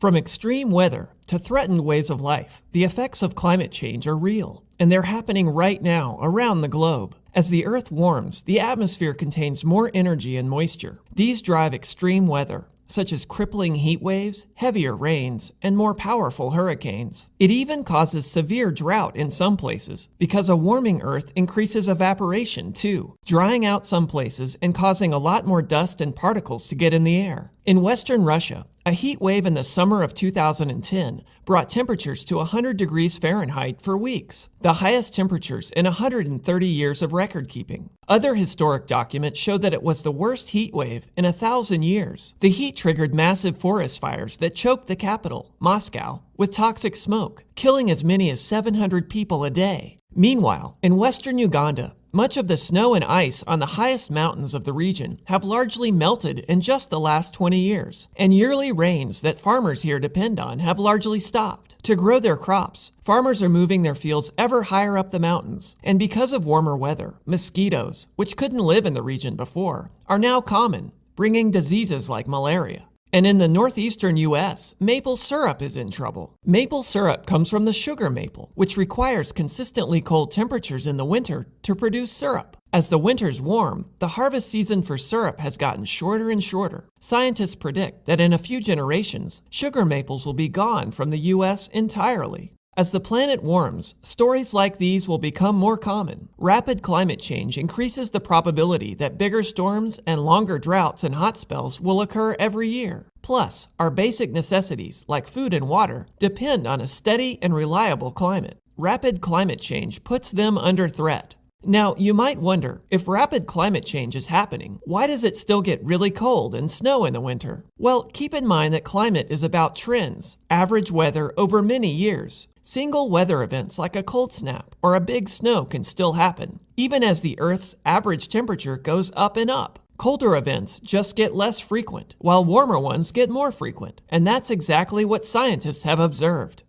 From extreme weather to threatened ways of life, the effects of climate change are real, and they're happening right now around the globe. As the Earth warms, the atmosphere contains more energy and moisture. These drive extreme weather, such as crippling heat waves, heavier rains, and more powerful hurricanes. It even causes severe drought in some places because a warming Earth increases evaporation too, drying out some places and causing a lot more dust and particles to get in the air. In western Russia, a heat wave in the summer of 2010 brought temperatures to 100 degrees Fahrenheit for weeks, the highest temperatures in 130 years of record keeping. Other historic documents show that it was the worst heat wave in a thousand years. The heat triggered massive forest fires that choked the capital, Moscow, with toxic smoke, killing as many as 700 people a day. Meanwhile, in western Uganda, much of the snow and ice on the highest mountains of the region have largely melted in just the last 20 years, and yearly rains that farmers here depend on have largely stopped. To grow their crops, farmers are moving their fields ever higher up the mountains, and because of warmer weather, mosquitoes, which couldn't live in the region before, are now common, bringing diseases like malaria. And in the northeastern US, maple syrup is in trouble. Maple syrup comes from the sugar maple, which requires consistently cold temperatures in the winter to produce syrup. As the winters warm, the harvest season for syrup has gotten shorter and shorter. Scientists predict that in a few generations, sugar maples will be gone from the US entirely. As the planet warms, stories like these will become more common. Rapid climate change increases the probability that bigger storms and longer droughts and hot spells will occur every year. Plus, our basic necessities, like food and water, depend on a steady and reliable climate. Rapid climate change puts them under threat. Now, you might wonder, if rapid climate change is happening, why does it still get really cold and snow in the winter? Well, keep in mind that climate is about trends, average weather over many years. Single weather events like a cold snap or a big snow can still happen, even as the Earth's average temperature goes up and up. Colder events just get less frequent, while warmer ones get more frequent, and that's exactly what scientists have observed.